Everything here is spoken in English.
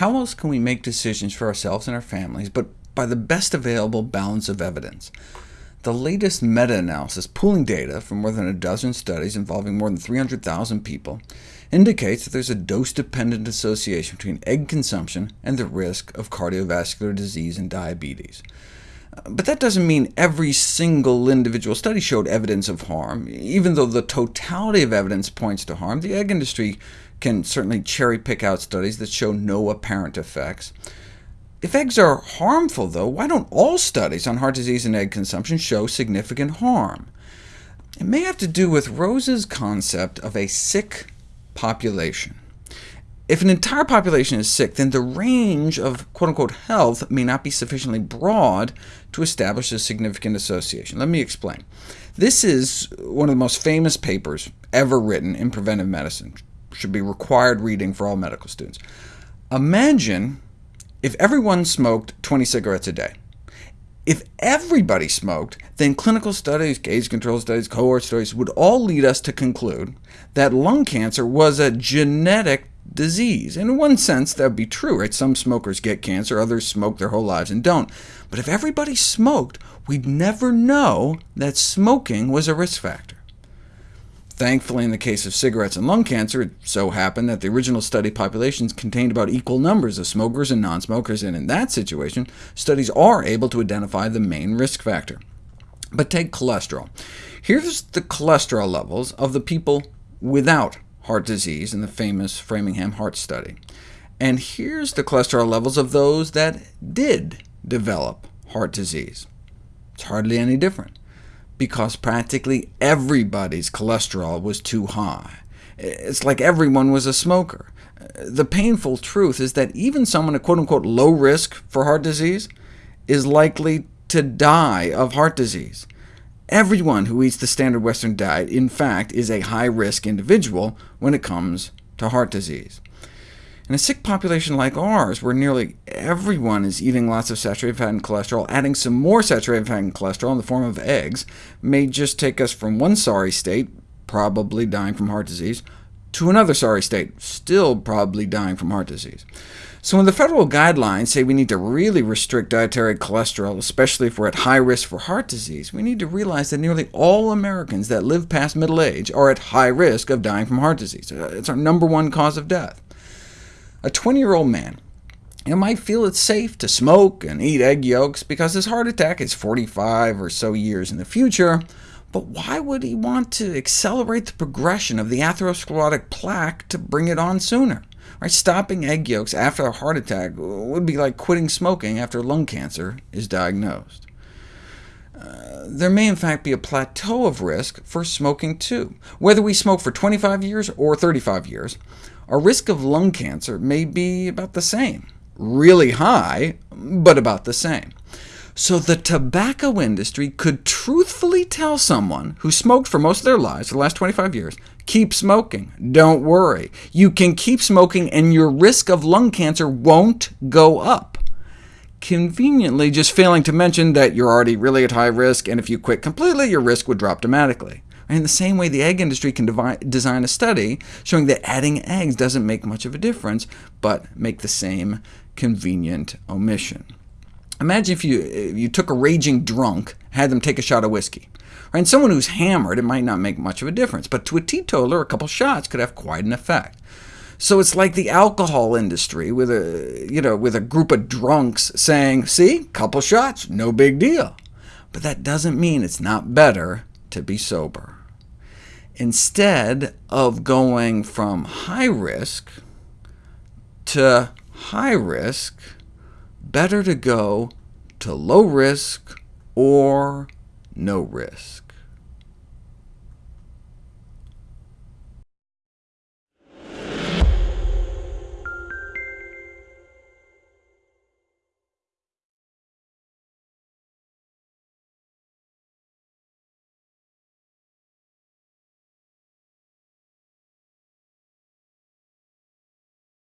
How else can we make decisions for ourselves and our families but by the best available balance of evidence? The latest meta-analysis, pooling data from more than a dozen studies involving more than 300,000 people, indicates that there's a dose-dependent association between egg consumption and the risk of cardiovascular disease and diabetes. Uh, but that doesn't mean every single individual study showed evidence of harm. Even though the totality of evidence points to harm, the egg industry can certainly cherry-pick out studies that show no apparent effects. If eggs are harmful, though, why don't all studies on heart disease and egg consumption show significant harm? It may have to do with Rose's concept of a sick population. If an entire population is sick, then the range of quote-unquote health may not be sufficiently broad to establish a significant association. Let me explain. This is one of the most famous papers ever written in preventive medicine. Should be required reading for all medical students. Imagine if everyone smoked 20 cigarettes a day. If everybody smoked, then clinical studies, case control studies, cohort studies would all lead us to conclude that lung cancer was a genetic disease. In one sense, that would be true. Right? Some smokers get cancer, others smoke their whole lives and don't. But if everybody smoked, we'd never know that smoking was a risk factor. Thankfully, in the case of cigarettes and lung cancer, it so happened that the original study populations contained about equal numbers of smokers and non-smokers, and in that situation, studies are able to identify the main risk factor. But take cholesterol. Here's the cholesterol levels of the people without heart disease in the famous Framingham Heart Study. And here's the cholesterol levels of those that did develop heart disease. It's hardly any different, because practically everybody's cholesterol was too high. It's like everyone was a smoker. The painful truth is that even someone at quote-unquote low risk for heart disease is likely to die of heart disease. Everyone who eats the standard Western diet, in fact, is a high-risk individual when it comes to heart disease. In a sick population like ours, where nearly everyone is eating lots of saturated fat and cholesterol, adding some more saturated fat and cholesterol in the form of eggs may just take us from one sorry state, probably dying from heart disease, to another sorry state, still probably dying from heart disease. So when the federal guidelines say we need to really restrict dietary cholesterol, especially if we're at high risk for heart disease, we need to realize that nearly all Americans that live past middle age are at high risk of dying from heart disease. It's our number one cause of death. A 20-year-old man know, might feel it's safe to smoke and eat egg yolks because his heart attack is 45 or so years in the future, but why would he want to accelerate the progression of the atherosclerotic plaque to bring it on sooner? Right, stopping egg yolks after a heart attack would be like quitting smoking after lung cancer is diagnosed. Uh, there may in fact be a plateau of risk for smoking too. Whether we smoke for 25 years or 35 years, our risk of lung cancer may be about the same. Really high, but about the same. So the tobacco industry could truthfully tell someone who smoked for most of their lives, the last 25 years, keep smoking, don't worry. You can keep smoking and your risk of lung cancer won't go up. Conveniently just failing to mention that you're already really at high risk, and if you quit completely, your risk would drop dramatically. In the same way, the egg industry can design a study showing that adding eggs doesn't make much of a difference, but make the same convenient omission. Imagine if you, if you took a raging drunk, had them take a shot of whiskey. Right? And someone who's hammered, it might not make much of a difference, but to a teetotaler, a couple shots could have quite an effect. So it's like the alcohol industry with a, you know, with a group of drunks saying, see, a couple shots, no big deal. But that doesn't mean it's not better to be sober. Instead of going from high risk to high risk, better to go to low risk or no risk.